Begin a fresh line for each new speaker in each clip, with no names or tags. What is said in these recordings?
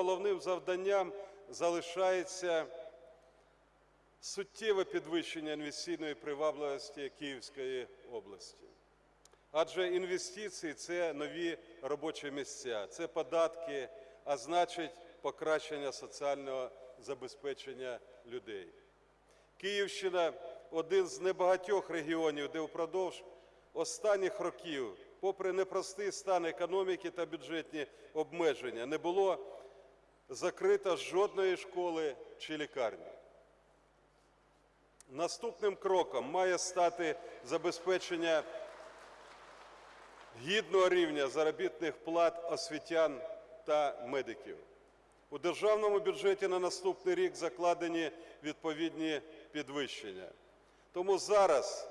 головним завданням залишається суттєве підвищення інвестиційної привабливості Київської області. Адже інвестиції це нові робочі місця, це податки, а значить покращення соціального забезпечення людей. Київщина один з небагатьох регіонів, де впродовж останніх років, попри непростий стан економіки та бюджетні обмеження, не було закрито жодної школи чи лікарні. Наступним кроком має стати забезпечення гідного рівня заробітних плат освітян та медиків. У державному бюджеті на наступний рік закладені відповідні підвищення. Тому зараз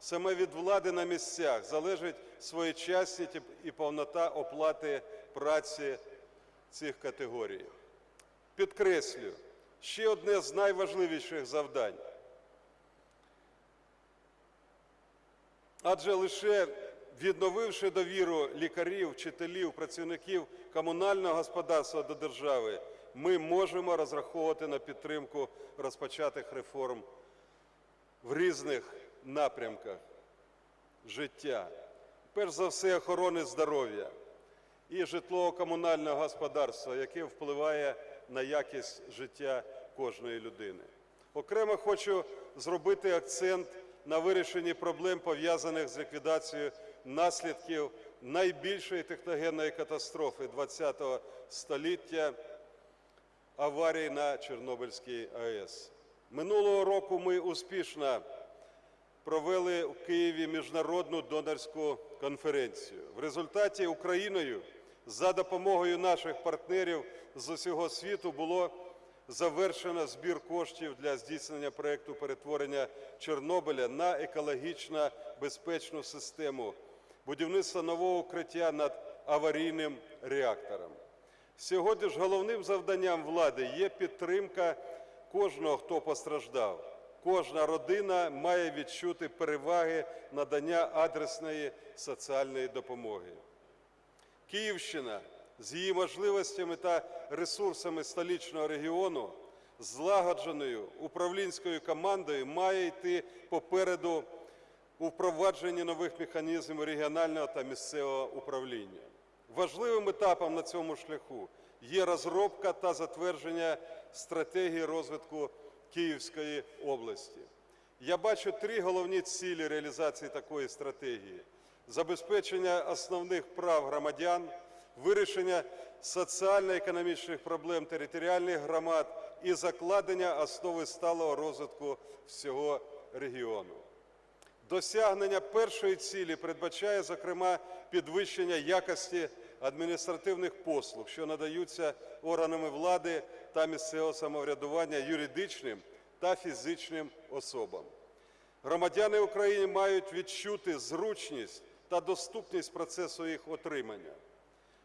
саме від влади на місцях залежить своєчасність і повнота оплати праці цих категорій. Підкреслю, ще одне з найважливіших завдань. Адже лише відновивши довіру лікарів, вчителів, працівників комунального господарства до держави, ми можемо розраховувати на підтримку розпочатих реформ в різних напрямках життя. Перш за все, охорони здоров'я і житлово-комунального господарства, яке впливає на якість життя кожної людини. Окремо хочу зробити акцент на вирішенні проблем, пов'язаних з ліквідацією наслідків найбільшої техногенної катастрофи ХХ століття аварії на Чорнобильській АЕС. Минулого року ми успішно провели в Києві міжнародну донорську конференцію. В результаті Україною за допомогою наших партнерів з усього світу було завершено збір коштів для здійснення проєкту перетворення Чорнобиля на екологічно безпечну систему будівництва нового укриття над аварійним реактором. Сьогодні ж головним завданням влади є підтримка кожного, хто постраждав. Кожна родина має відчути переваги надання адресної соціальної допомоги. Київщина з її можливостями та ресурсами столичного регіону, злагодженою управлінською командою, має йти попереду у впровадженні нових механізмів регіонального та місцевого управління. Важливим етапом на цьому шляху є розробка та затвердження стратегії розвитку Київської області. Я бачу три головні цілі реалізації такої стратегії: забезпечення основних прав громадян, вирішення соціально-економічних проблем територіальних громад і закладення основи сталого розвитку всього регіону. Досягнення першої цілі передбачає, зокрема, підвищення якості адміністративних послуг, що надаються органами влади та місцевого самоврядування юридичним та фізичним особам. Громадяни України мають відчути зручність та доступність процесу їх отримання.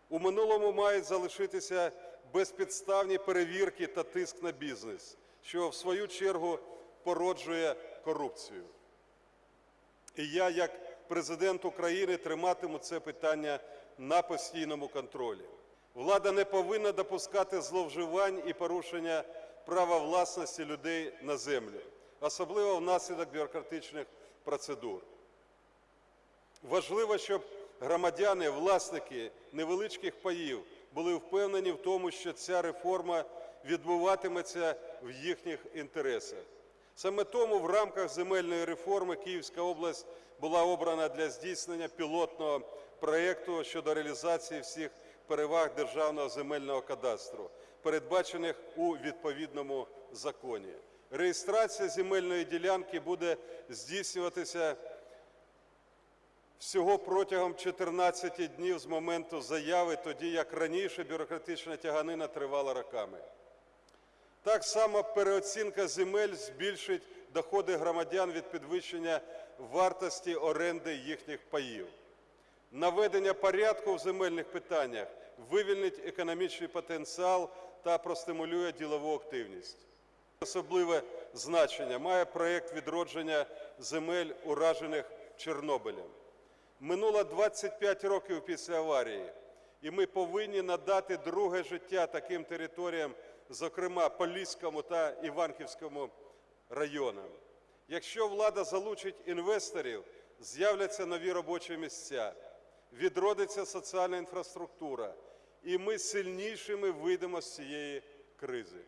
У минулому мають залишитися безпідставні перевірки та тиск на бізнес, що в свою чергу породжує корупцію. І я, як президент України, триматиму це питання на постійному контролі. Влада не повинна допускати зловживань і порушення права власності людей на землю, особливо внаслідок бюрократичних процедур. Важливо, щоб громадяни, власники невеличких паїв були впевнені в тому, що ця реформа відбуватиметься в їхніх інтересах. Саме тому в рамках земельної реформи Київська область була обрана для здійснення пілотного проєкту щодо реалізації всіх переваг державного земельного кадастру, передбачених у відповідному законі. Реєстрація земельної ділянки буде здійснюватися всього протягом 14 днів з моменту заяви, тоді як раніше бюрократична тяганина тривала роками. Так само переоцінка земель збільшить доходи громадян від підвищення вартості оренди їхніх паїв. Наведення порядку в земельних питаннях вивільнить економічний потенціал та простимулює ділову активність. Особливе значення має проєкт відродження земель, уражених Чорнобилем. Минуло 25 років після аварії. І ми повинні надати друге життя таким територіям, зокрема Поліському та Іванківському районам. Якщо влада залучить інвесторів, з'являться нові робочі місця, відродиться соціальна інфраструктура, і ми сильнішими вийдемо з цієї кризи.